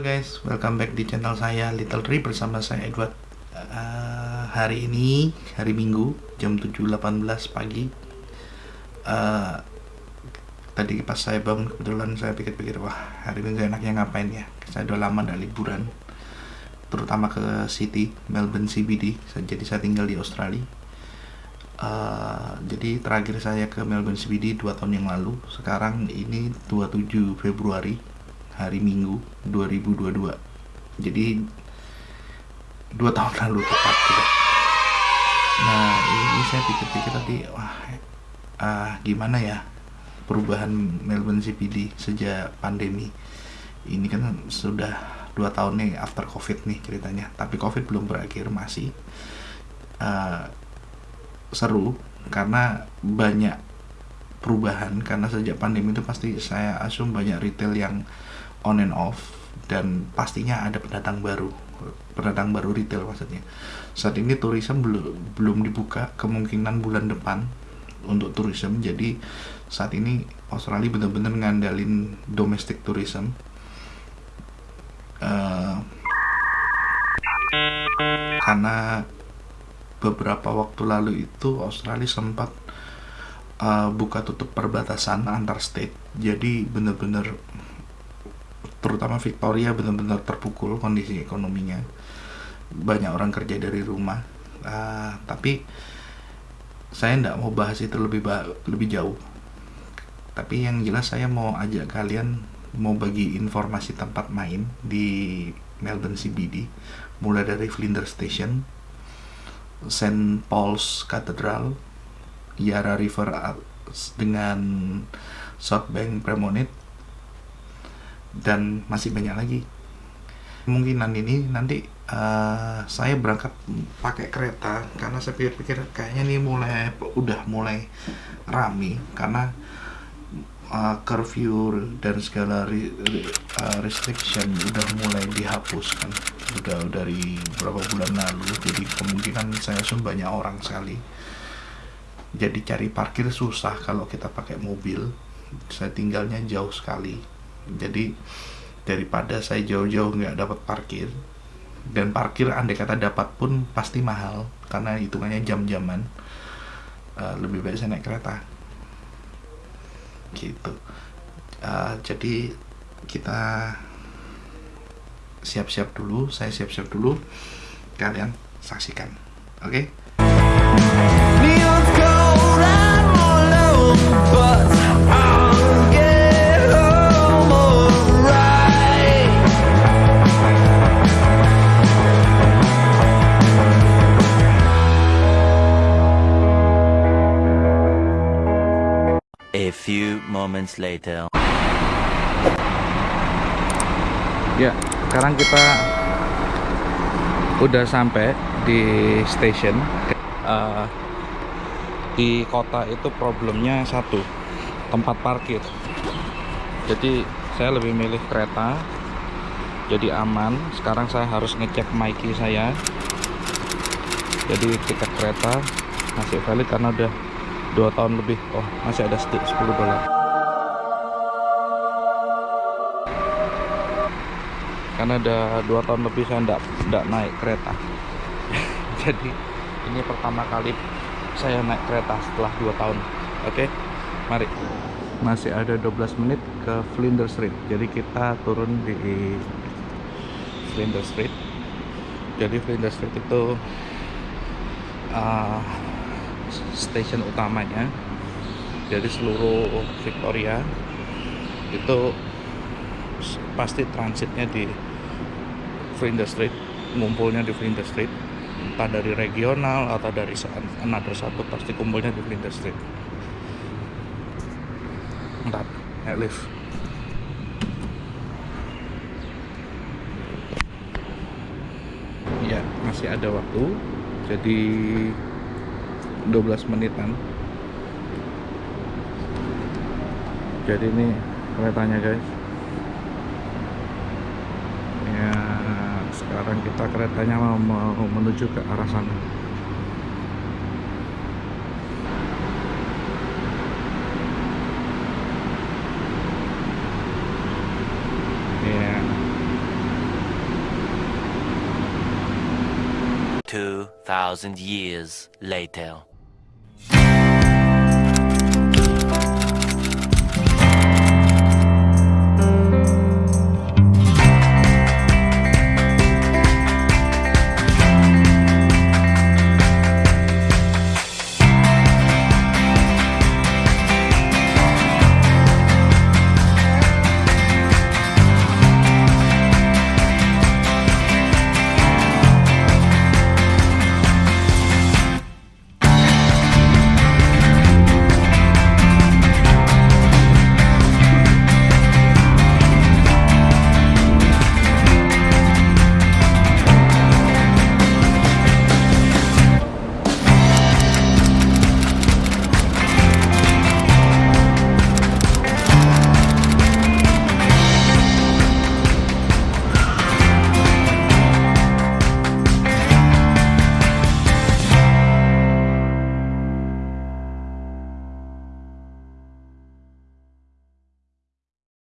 Guys, welcome back di channel saya Little Tree bersama saya Edward. Uh, hari ini hari Minggu jam 7.18 pagi. Uh, tadi pas saya bangun kebetulan saya pikir-pikir wah hari Minggu enaknya ngapain ya? Saya udah lama dari liburan, terutama ke City Melbourne CBD. Jadi saya tinggal di Australia. Uh, jadi terakhir saya ke Melbourne CBD 2 tahun yang lalu. Sekarang ini 27 Februari hari Minggu 2022 jadi dua tahun lalu tepat gitu. Nah ini saya pikir-pikir tadi wah uh, gimana ya perubahan Melbourne CBD sejak pandemi? Ini kan sudah dua tahun nih after covid nih ceritanya. Tapi covid belum berakhir masih uh, seru. Karena banyak perubahan karena sejak pandemi itu pasti saya asum banyak retail yang on and off dan pastinya ada pendatang baru pendatang baru retail maksudnya. Saat ini tourism belum belum dibuka kemungkinan bulan depan untuk tourism jadi saat ini Australia benar-benar ngandalin domestic tourism. Uh, karena beberapa waktu lalu itu Australia sempat uh, buka tutup perbatasan antar state. Jadi benar-benar terutama Victoria benar-benar terpukul kondisi ekonominya banyak orang kerja dari rumah uh, tapi saya tidak mau bahas itu lebih lebih jauh tapi yang jelas saya mau ajak kalian mau bagi informasi tempat main di Melbourne CBD mulai dari Flinders Station St. Paul's Cathedral Yarra River dengan South Bank Promenade dan masih banyak lagi. Kemungkinan ini nanti uh, saya berangkat pakai kereta karena saya pikir-pikir kayaknya ini mulai udah mulai rame karena uh, curfew dan segala re, uh, restriction udah mulai dihapus kan. Udah dari beberapa bulan lalu jadi kemungkinan saya sun banyak orang sekali. Jadi cari parkir susah kalau kita pakai mobil. Saya tinggalnya jauh sekali jadi daripada saya jauh-jauh nggak dapat parkir dan parkir andai kata dapat pun pasti mahal karena hitungannya jam-jaman uh, lebih baik saya naik kereta. Gitu. Uh, jadi kita siap-siap dulu saya siap-siap dulu kalian saksikan. Oke? okay? A few moments later. Ya, sekarang kita udah sampai di station. Uh, di kota itu problemnya satu, tempat parkir. Jadi saya lebih milih kereta. Jadi aman. Sekarang saya harus ngecek Mikey saya. Jadi tiket kereta masih valid karena udah dua tahun lebih. Oh masih ada sedikit 10 dolar. Karena ada dua tahun lebih saya tidak tidak naik kereta. Jadi ini pertama kali saya naik kereta setelah dua tahun. Oke okay? mari. Masih ada 12 menit ke Flinders Street. Jadi kita turun di Flinders Street. Jadi Flinders Street itu uh, stasiun utamanya jadi seluruh Victoria itu pasti transitnya di Flinders Street ngumpulnya di Flinders Street. Entah dari regional atau dari another satu pasti kumpulnya di Flinders Street. Entah naik lift. Ya masih ada waktu jadi 12 menitan. Jadi ini keretanya guys. Ya sekarang kita keretanya mau, mau menuju ke arah sana. Ya. Two thousand years later.